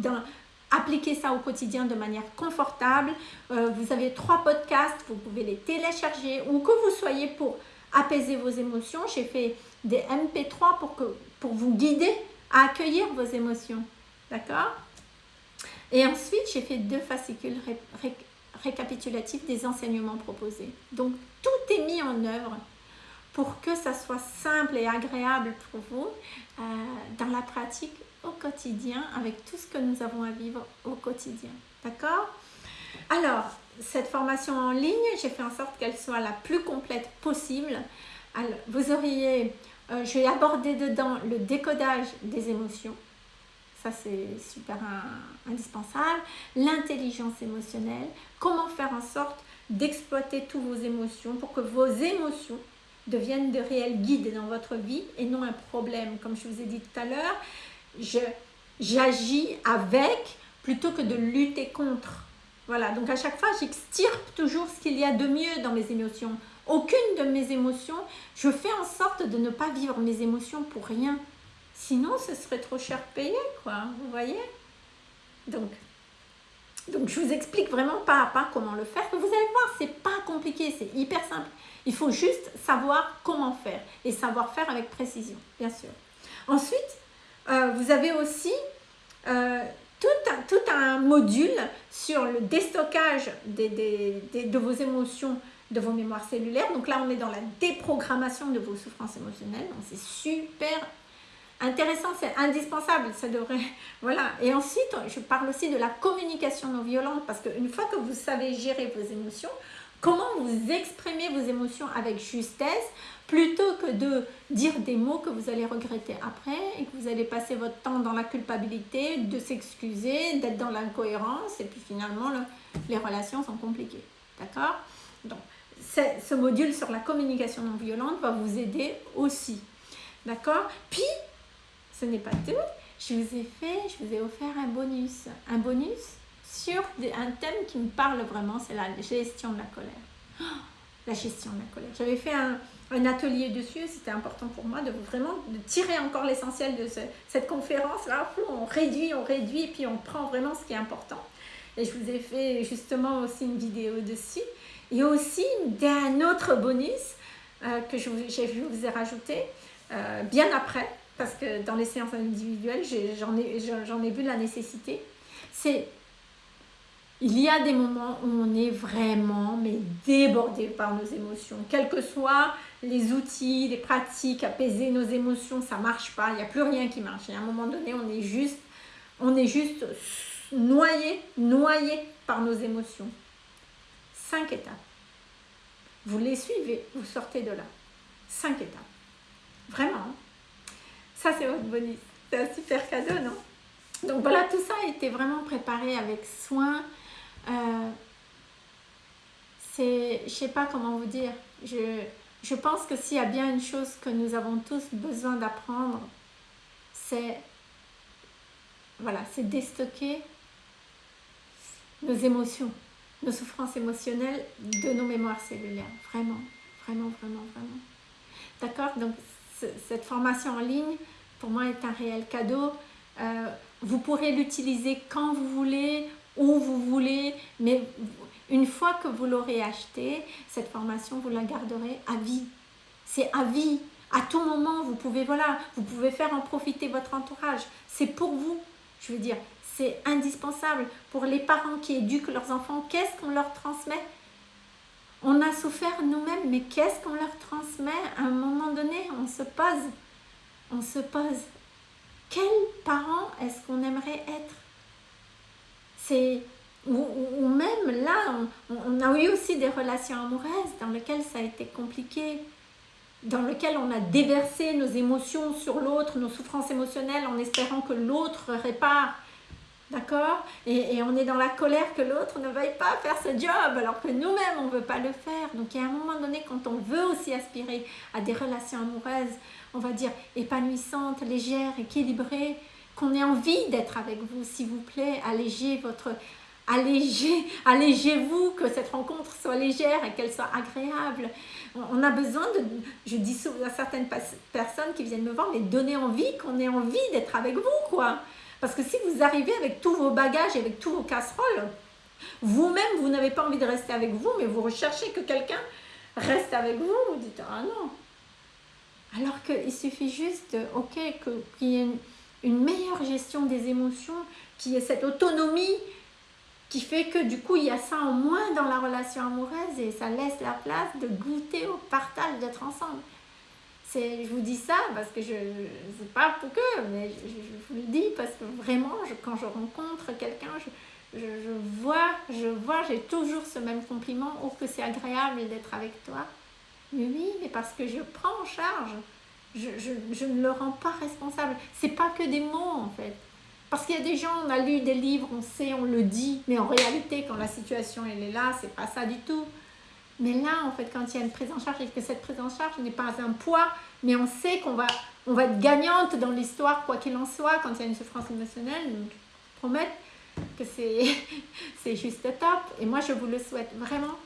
appliquer ça au quotidien de manière confortable. Euh, vous avez trois podcasts, vous pouvez les télécharger ou que vous soyez pour apaiser vos émotions. J'ai fait des MP3 pour, vous guider à accueillir vos émotions. D'accord? Et ensuite, j'ai fait deux fascicules récapitulatifs des enseignements proposés. Donc, tout est mis en œuvre pour que ça soit simple et agréable pour vous euh, dans la pratique au quotidien avec tout ce que nous avons à vivre au quotidien. D'accord? Alors, cette formation en ligne, j'ai fait en sorte qu'elle soit la plus complète possible. Alors, vous auriez, euh, je vais aborder dedans le décodage des émotions. Ça, c'est super indispensable. L'intelligence émotionnelle. Comment faire en sorte d'exploiter toutes vos émotions pour que vos émotions deviennent de réels guides dans votre vie et non un problème. Comme je vous ai dit tout à l'heure, j'agis avec plutôt que de lutter contre. Voilà, donc à chaque fois, j'extirpe toujours ce qu'il y a de mieux dans mes émotions. Aucune de mes émotions, je fais en sorte de ne pas vivre mes émotions pour rien. Sinon, ce serait trop cher payé, quoi. Vous voyez? Donc, donc, je vous explique vraiment pas à pas comment le faire. Vous allez voir, c'est pas compliqué, c'est hyper simple. Il faut juste savoir comment faire et savoir faire avec précision, bien sûr. Ensuite, euh, vous avez aussi euh, tout, un, tout, un, module sur le déstockage de vos émotions, de vos mémoires cellulaires. Donc là, on est dans la déprogrammation de vos souffrances émotionnelles. C'est super intéressant, c'est indispensable, ça devrait... Voilà. Et ensuite, je parle aussi de la communication non violente parce qu'une fois que vous savez gérer vos émotions, comment vous exprimez vos émotions avec justesse plutôt que de dire des mots que vous allez regretter après et que vous allez passer votre temps dans la culpabilité, de s'excuser, d'être dans l'incohérence et puis finalement les relations sont compliquées. D'accord? Donc ce module sur la communication non violente va vous aider aussi. D'accord? Puis, ce n'est pas tout, je vous ai fait, je vous ai offert un bonus. Un bonus? Sur un thème qui me parle vraiment, c'est la gestion de la colère. Oh, la gestion de la colère. J'avais fait un, atelier dessus, c'était important pour moi de vraiment de tirer encore l'essentiel de cette conférence. Là, on réduit, on réduit, puis on prend vraiment ce qui est important. Et je vous ai fait justement aussi une vidéo dessus. Et aussi d'un autre bonus euh, que je, vous ai rajouté euh, bien après, parce que dans les séances individuelles, j'en ai, ai, ai vu la nécessité. C'est il y a des moments où on est vraiment mais débordé par nos émotions. Quels que soient les outils, les pratiques, apaiser nos émotions, ça marche pas. Il n'y a plus rien qui marche. Et à un moment donné, on est juste, on est juste noyé, noyé par nos émotions. Cinq étapes. Vous les suivez, vous sortez de là. Cinq étapes. Vraiment. Hein. Ça, c'est votre bonus. C'est un super cadeau, non? Donc voilà, tout ça a été vraiment préparé avec soin. Euh, c'est, je sais pas comment vous dire, je, je pense que s'il y a bien une chose que nous avons tous besoin d'apprendre, c'est voilà, c'est déstocker nos émotions, nos souffrances émotionnelles de nos mémoires cellulaires. Vraiment, vraiment, vraiment, vraiment. D'accord? Donc, cette formation en ligne, pour moi, est un réel cadeau. Euh, vous pourrez l'utiliser quand vous voulez, où vous voulez, mais une fois que vous l'aurez acheté, cette formation, vous la garderez à vie. C'est à vie. À tout moment, vous pouvez, voilà, vous pouvez faire en profiter votre entourage. C'est pour vous. Je veux dire, c'est indispensable pour les parents qui éduquent leurs enfants. Qu'est-ce qu'on leur transmet? On a souffert nous-mêmes, mais qu'est-ce qu'on leur transmet? À un moment donné, on se pose. On se pose. Quel parent est-ce qu'on aimerait être? C'est ou, même là, on, a eu aussi des relations amoureuses dans lesquelles ça a été compliqué, dans lesquelles on a déversé nos émotions sur l'autre, nos souffrances émotionnelles en espérant que l'autre répare. D'accord? Et, et, on est dans la colère que l'autre ne veuille pas faire ce job, alors que nous-mêmes, on ne veut pas le faire. Donc, il y a un moment donné, quand on veut aussi aspirer à des relations amoureuses, on va dire épanouissantes, légères, équilibrées, qu'on ait envie d'être avec vous, s'il vous plaît, allégez votre... Allégez, allégez-vous, que cette rencontre soit légère et qu'elle soit agréable. On a besoin de, je dis à certaines personnes qui viennent me voir, mais donner envie, qu'on ait envie d'être avec vous, quoi. Parce que si vous arrivez avec tous vos bagages et avec tous vos casseroles, vous-même, vous, n'avez pas envie de rester avec vous, mais vous recherchez que quelqu'un reste avec vous, vous dites, ah non. Alors qu'il suffit juste, ok, qu'il y ait une, une meilleure gestion des émotions, qu'il y ait cette autonomie qui fait que du coup il y a ça en moins dans la relation amoureuse et ça laisse la place de goûter au partage, d'être ensemble. Je vous dis ça parce que je ne sais pas pour que, mais je, vous le dis parce que vraiment, quand je rencontre quelqu'un, je, je, vois, je vois, j'ai toujours ce même compliment, oh que c'est agréable d'être avec toi. Mais oui, mais parce que je prends en charge, je, je ne le rends pas responsable. C'est pas que des mots en fait. Parce qu'il y a des gens, on a lu des livres, on sait, on le dit, mais en réalité, quand la situation elle est là, c'est pas ça du tout. Mais là, en fait, quand il y a une prise en charge et que cette prise en charge n'est pas un poids, mais on sait qu'on va, on va être gagnante dans l'histoire, quoi qu'il en soit, quand il y a une souffrance émotionnelle, donc promettre que c'est juste top. Et moi, je vous le souhaite vraiment.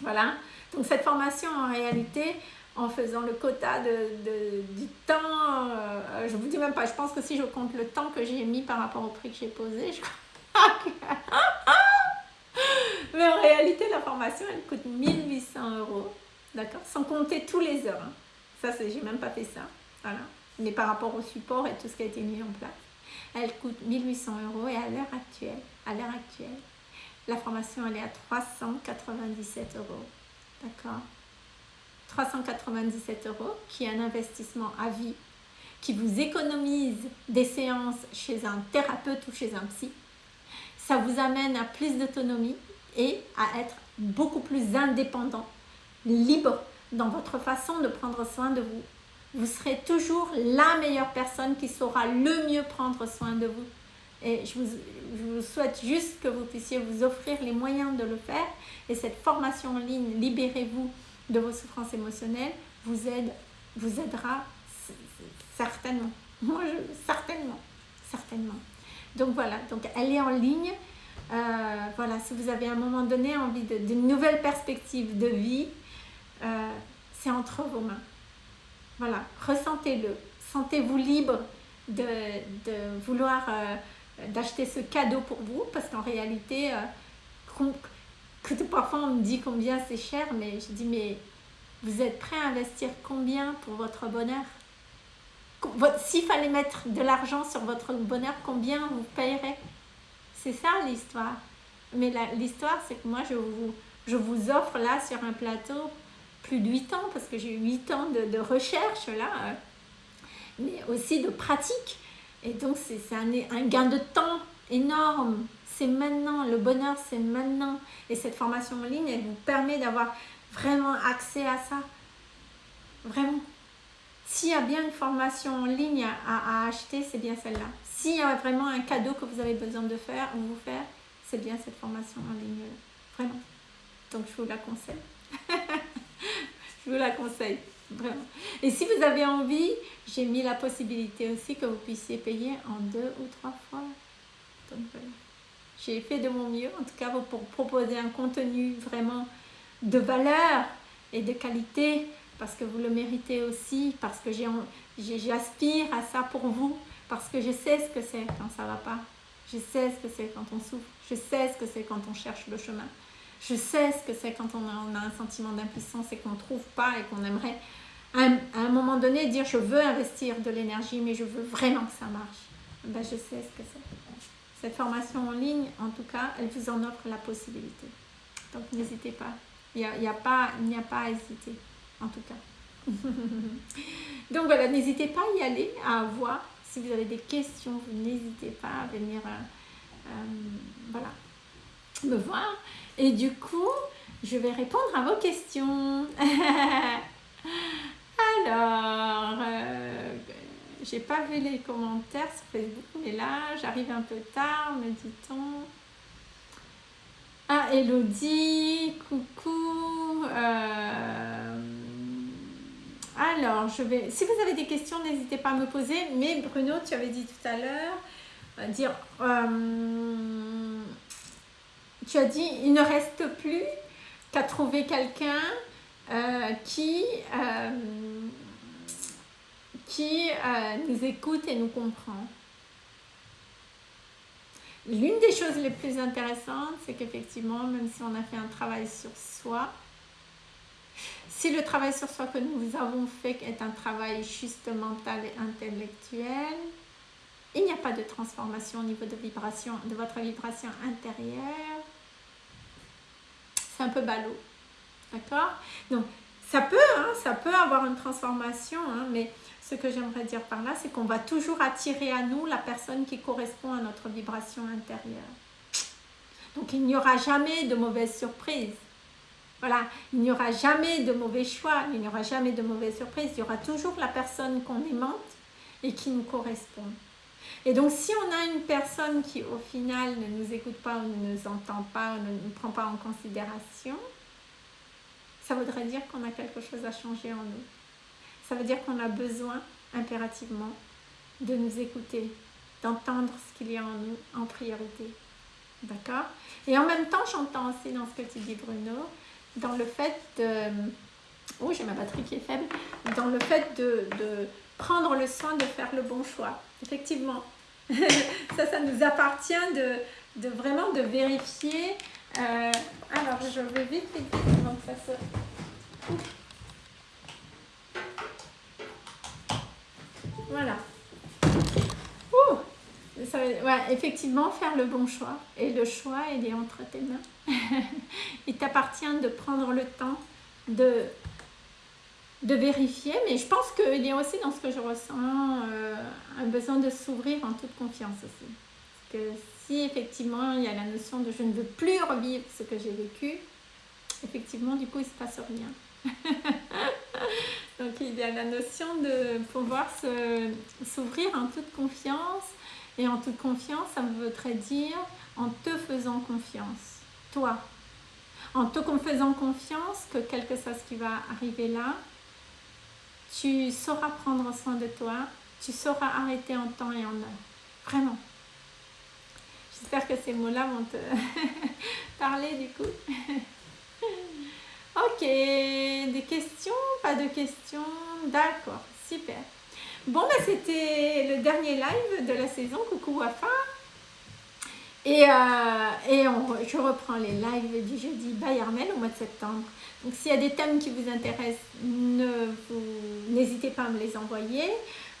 Voilà. Donc, cette formation, en réalité, en faisant le quota de, du temps. Euh, je vous dis même pas, je pense que si je compte le temps que j'ai mis par rapport au prix que j'ai posé, je Mais en réalité, la formation, elle coûte 1800 euros, d'accord? Sans compter tous les heures. Hein. Ça, j'ai même pas fait ça. Voilà. Mais par rapport au support et tout ce qui a été mis en place. Elle coûte 1800 euros et à l'heure actuelle, à l'heure actuelle, la formation, elle est à 397 euros. D'accord? 397 euros, qui est un investissement à vie, qui vous économise des séances chez un thérapeute ou chez un psy. Ça vous amène à plus d'autonomie et à être beaucoup plus indépendant, libre dans votre façon de prendre soin de vous. Vous serez toujours la meilleure personne qui saura le mieux prendre soin de vous. Et je vous, je vous, souhaite juste que vous puissiez vous offrir les moyens de le faire. Et cette formation en ligne, Libérez-vous de vos souffrances émotionnelles vous, aide, vous aidera certainement. Moi, certainement, certainement. Donc voilà, donc elle est en ligne. Euh, voilà, si vous avez à un moment donné envie d'une nouvelle perspective de vie, euh, c'est entre vos mains. Voilà, ressentez-le. Sentez-vous libre de, de vouloir euh, d'acheter ce cadeau pour vous parce qu'en réalité, parfois on me dit combien c'est cher, mais je dis mais vous êtes prêt à investir combien pour votre bonheur? S'il fallait mettre de l'argent sur votre bonheur, combien vous payerez? C'est ça l'histoire. Mais l'histoire, c'est que moi, je vous, offre là sur un plateau plus de 8 ans, parce que j'ai eu 8 ans de, recherche là, euh, mais aussi de pratique. Et donc, c'est un gain de temps énorme c'est maintenant, le bonheur c'est maintenant. Et cette formation en ligne, elle vous permet d'avoir vraiment accès à ça. Vraiment. S'il y a bien une formation en ligne à, acheter, c'est bien celle-là. S'il y a vraiment un cadeau que vous avez besoin de faire ou vous faire, c'est bien cette formation en ligne. Vraiment. Donc je vous la conseille. je vous la conseille. Vraiment. Et si vous avez envie, j'ai mis la possibilité aussi que vous puissiez payer en deux ou trois fois. Donc voilà. J'ai fait de mon mieux, en tout cas pour proposer un contenu vraiment de valeur et de qualité, parce que vous le méritez aussi, parce que j'aspire à ça pour vous, parce que je sais ce que c'est quand ça va pas. Je sais ce que c'est quand on souffre. Je sais ce que c'est quand on cherche le chemin. Je sais ce que c'est quand on a, un sentiment d'impuissance et qu'on ne trouve pas et qu'on aimerait à un, moment donné dire je veux investir de l'énergie mais je veux vraiment que ça marche. Ben, je sais ce que c'est. Cette formation en ligne, en tout cas, elle vous en offre la possibilité. Donc n'hésitez pas. Il n'y a, a, pas, a pas à hésiter, en tout cas. Donc voilà, n'hésitez pas à y aller, à voir. Si vous avez des questions, vous n'hésitez pas à venir euh, euh, voilà, me voir. Et du coup, je vais répondre à vos questions. Alors, euh, j'ai pas vu les commentaires sur Facebook, mais là, j'arrive un peu tard, me dit-on. Ah, Elodie, coucou. Euh, alors, je vais. Si vous avez des questions, n'hésitez pas à me poser. Mais Bruno, tu avais dit tout à l'heure, euh, dire. Euh, tu as dit, il ne reste plus qu'à trouver quelqu'un qui qui nous écoute et nous comprend. L'une des choses les plus intéressantes, c'est qu'effectivement, même si on a fait un travail sur soi, si le travail sur soi que nous avons fait est un travail juste mental et intellectuel, il n'y a pas de transformation au niveau de, vibration, de votre vibration intérieure. C'est un peu ballot. D'accord? Donc, ça peut, hein, ça peut avoir une transformation, hein, mais ce que j'aimerais dire par là, c'est qu'on va toujours attirer à nous la personne qui correspond à notre vibration intérieure. Donc il n'y aura jamais de mauvaise surprise. Voilà, il n'y aura jamais de mauvais choix, il n'y aura jamais de mauvaise surprise. Il y aura toujours la personne qu'on aimante et qui nous correspond. Et donc si on a une personne qui au final ne nous écoute pas ne nous entend pas ne nous prend pas en considération, ça voudrait dire qu'on a quelque chose à changer en nous ça veut dire qu'on a besoin impérativement de nous écouter, d'entendre ce qu'il y a en nous en priorité. D'accord? Et en même temps, j'entends aussi dans ce que tu dis, Bruno, dans le fait de... Oh, j'ai ma batterie qui est faible. Dans le fait de, prendre le soin de faire le bon choix. Effectivement. ça, ça nous appartient de, de vraiment de vérifier. Euh, alors, je vais vite, vite, vite, que ça se... Voilà. Ouh ouais, effectivement, faire le bon choix. Et le choix, il est entre tes mains. il t'appartient de prendre le temps de, vérifier. Mais je pense qu'il y a aussi dans ce que je ressens euh, un besoin de s'ouvrir en toute confiance aussi. Parce que si effectivement il y a la notion de je ne veux plus revivre ce que j'ai vécu, effectivement, du coup, il se passe rien. Donc il y a la notion de pouvoir s'ouvrir en toute confiance. Et en toute confiance, ça voudrait dire en te faisant confiance, toi. En te faisant confiance que quel que qui va arriver là, tu sauras prendre soin de toi, tu sauras arrêter en temps et en heure. Vraiment. J'espère que ces mots-là vont te parler du coup. Ok, des questions Pas de questions? D'accord, super. Bon, bah, c'était le dernier live de la saison. Coucou Wafa. Et, euh, et je reprends les lives du jeudi by au mois de septembre. Donc s'il y a des thèmes qui vous intéressent, n'hésitez pas à me les envoyer.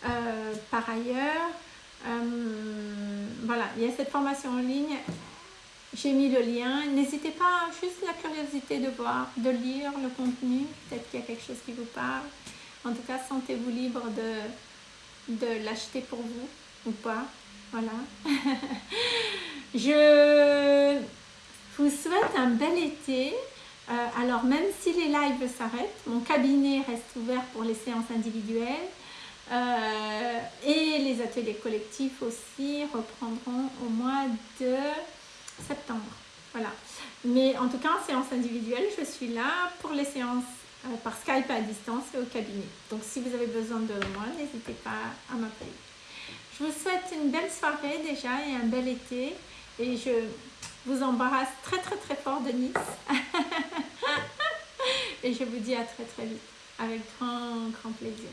Euh, par ailleurs, euh, voilà, il y a cette formation en ligne j'ai mis le lien. N'hésitez pas, juste la curiosité de voir, de lire le contenu. Peut-être qu'il y a quelque chose qui vous parle. En tout cas, sentez-vous libre de, de l'acheter pour vous ou pas. Voilà. Je vous souhaite un bel été. Euh, alors, même si les lives s'arrêtent, mon cabinet reste ouvert pour les séances individuelles. Euh, et les ateliers collectifs aussi reprendront au mois de septembre. Voilà. Mais en tout cas, en séance individuelle, je suis là pour les séances euh, par Skype à distance et au cabinet. Donc, si vous avez besoin de moi, n'hésitez pas à m'appeler. Je vous souhaite une belle soirée déjà et un bel été. Et je vous embarrasse très très très fort de Nice. et je vous dis à très très vite avec grand grand plaisir.